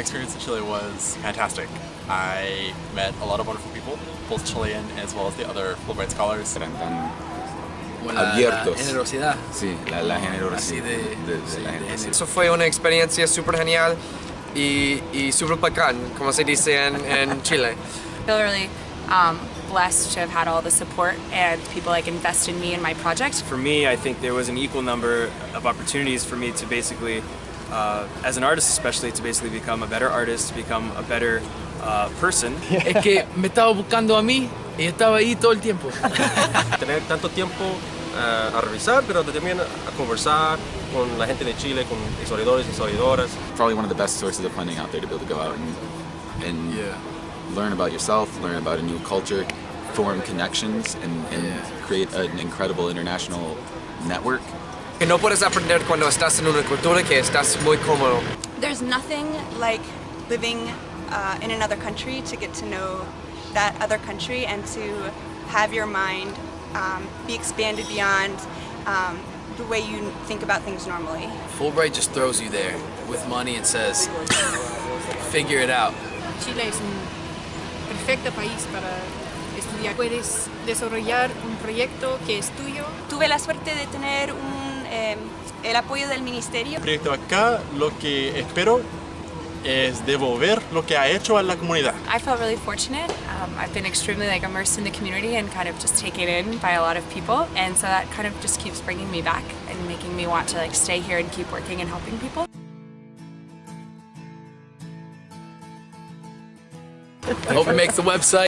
experience in Chile was fantastic. I met a lot of wonderful people, both Chilean as well as the other Fulbright scholars. Eran tan Como la, la abiertos. generosidad. Sí, la, la generosidad Así de- de, de sí, la de gente. ese- Eso fue una experiencia súper genial y, y súper bacán, como se dice en, en Chile. feel really um, blessed to have had all the support and people like invest in me and my project. For me, I think there was an equal number of opportunities for me to basically, uh, as an artist especially, to basically become a better artist, to become a better uh, person. Es que me estaba buscando a mí y estaba ahí todo el tiempo. tener tanto tiempo eh, a revisar, pero también a conversar con la gente de Chile, con historiadores y historiadoras. Probably one of the best sources of funding out there to be able to go out and, and Yeah. learn about yourself, learn about a new culture, form connections, and, and Yeah. create an incredible international network. Que no puedes aprender cuando estás en una cultura que estás muy cómodo. There's nothing like living uh, in another country to get to know that other country and to have your mind um, be expanded beyond um, the way you think about things normally. Fulbright just throws you there with money and says, figure it out. Chile es un perfecto país para estudiar. Puedes desarrollar un proyecto que es tuyo. Tuve la suerte de tener un, eh, el apoyo del ministerio. El proyecto acá lo que espero es devolver lo que ha hecho a la comunidad. I felt really fortunate. Um, I've been extremely like immersed in the community and kind of just taken in by a lot of people, and so that kind of just keeps bringing me back and making me want to like stay here and keep working and helping people. I hope it makes the website.